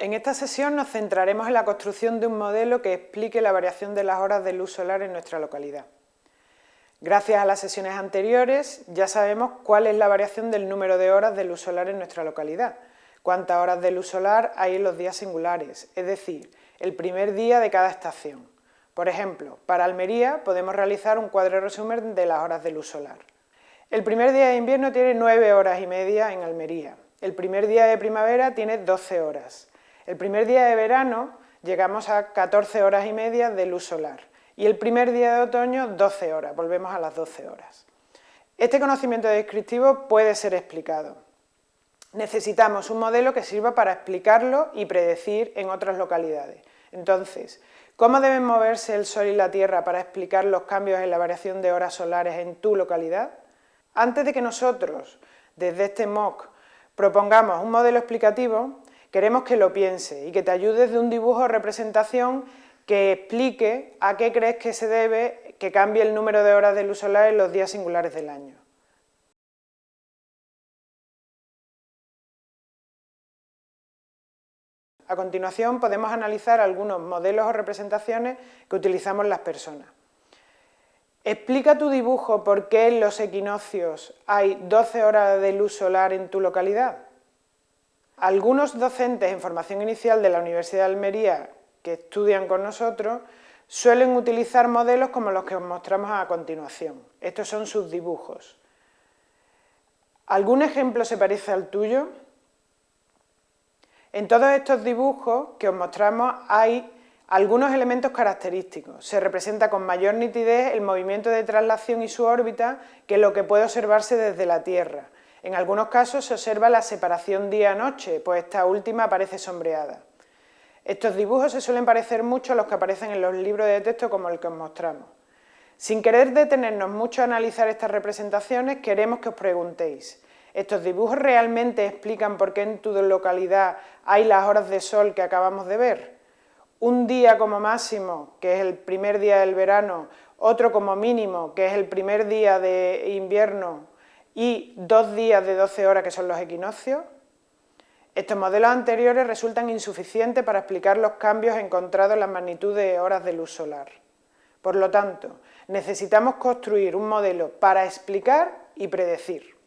En esta sesión nos centraremos en la construcción de un modelo que explique la variación de las horas de luz solar en nuestra localidad. Gracias a las sesiones anteriores ya sabemos cuál es la variación del número de horas de luz solar en nuestra localidad, cuántas horas de luz solar hay en los días singulares, es decir, el primer día de cada estación. Por ejemplo, para Almería podemos realizar un cuadro resumen de las horas de luz solar. El primer día de invierno tiene 9 horas y media en Almería, el primer día de primavera tiene 12 horas, el primer día de verano llegamos a 14 horas y media de luz solar y el primer día de otoño 12 horas, volvemos a las 12 horas. Este conocimiento descriptivo puede ser explicado. Necesitamos un modelo que sirva para explicarlo y predecir en otras localidades. Entonces, ¿cómo deben moverse el Sol y la Tierra para explicar los cambios en la variación de horas solares en tu localidad? Antes de que nosotros, desde este MOOC, propongamos un modelo explicativo, Queremos que lo piense y que te ayudes de un dibujo o representación que explique a qué crees que se debe que cambie el número de horas de luz solar en los días singulares del año. A continuación podemos analizar algunos modelos o representaciones que utilizamos las personas. Explica tu dibujo por qué en los equinoccios hay 12 horas de luz solar en tu localidad. Algunos docentes en formación inicial de la Universidad de Almería que estudian con nosotros suelen utilizar modelos como los que os mostramos a continuación. Estos son sus dibujos. ¿Algún ejemplo se parece al tuyo? En todos estos dibujos que os mostramos hay algunos elementos característicos. Se representa con mayor nitidez el movimiento de traslación y su órbita que lo que puede observarse desde la Tierra. En algunos casos se observa la separación día-noche, pues esta última aparece sombreada. Estos dibujos se suelen parecer mucho a los que aparecen en los libros de texto como el que os mostramos. Sin querer detenernos mucho a analizar estas representaciones, queremos que os preguntéis, ¿estos dibujos realmente explican por qué en tu localidad hay las horas de sol que acabamos de ver? Un día como máximo, que es el primer día del verano, otro como mínimo, que es el primer día de invierno, y dos días de 12 horas que son los equinoccios, estos modelos anteriores resultan insuficientes para explicar los cambios encontrados en la magnitud de horas de luz solar. Por lo tanto, necesitamos construir un modelo para explicar y predecir.